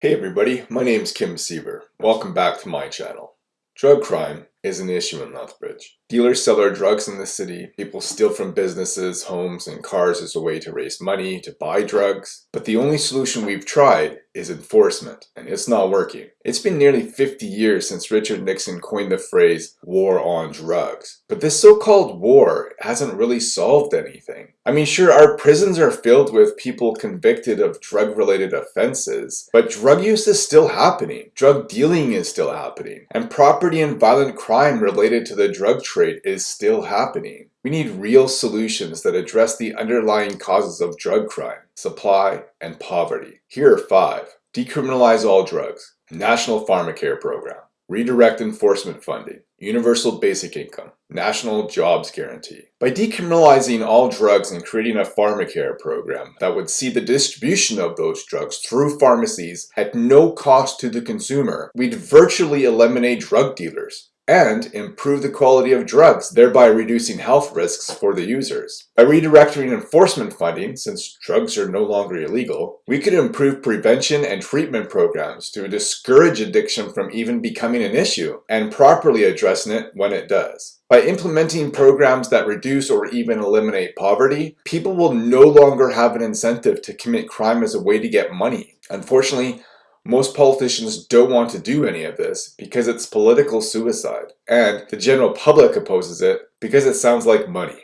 Hey everybody, my name is Kim Siever. Welcome back to my channel. Drug crime is an issue in Lethbridge. Dealers sell their drugs in the city, people steal from businesses, homes, and cars as a way to raise money to buy drugs. But the only solution we've tried is enforcement, and it's not working. It's been nearly 50 years since Richard Nixon coined the phrase war on drugs. But this so-called war hasn't really solved anything. I mean, sure, our prisons are filled with people convicted of drug-related offenses, but drug use is still happening. Drug dealing is still happening. And property and violent crime related to the drug trade is still happening. We need real solutions that address the underlying causes of drug crime, supply, and poverty. Here are five. Decriminalize all drugs. National Pharmacare Program. Redirect enforcement funding. Universal basic income. National jobs guarantee. By decriminalizing all drugs and creating a pharmacare program that would see the distribution of those drugs through pharmacies at no cost to the consumer, we'd virtually eliminate drug dealers and improve the quality of drugs, thereby reducing health risks for the users. By redirecting enforcement funding, since drugs are no longer illegal, we could improve prevention and treatment programs to discourage addiction from even becoming an issue and properly addressing it when it does. By implementing programs that reduce or even eliminate poverty, people will no longer have an incentive to commit crime as a way to get money. Unfortunately, most politicians don't want to do any of this because it's political suicide, and the general public opposes it because it sounds like money.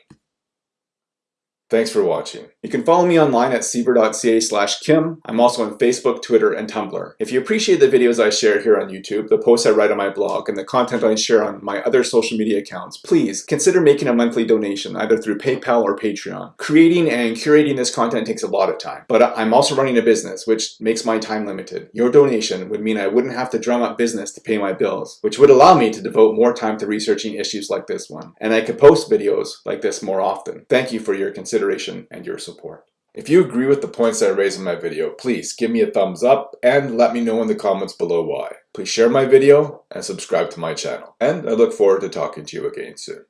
Thanks for watching. You can follow me online at siever.ca slash kim. I'm also on Facebook, Twitter, and Tumblr. If you appreciate the videos I share here on YouTube, the posts I write on my blog, and the content I share on my other social media accounts, please consider making a monthly donation either through PayPal or Patreon. Creating and curating this content takes a lot of time, but I'm also running a business, which makes my time limited. Your donation would mean I wouldn't have to drum up business to pay my bills, which would allow me to devote more time to researching issues like this one. And I could post videos like this more often. Thank you for your consideration consideration and your support. If you agree with the points that I raised in my video, please give me a thumbs up and let me know in the comments below why. Please share my video and subscribe to my channel. And I look forward to talking to you again soon.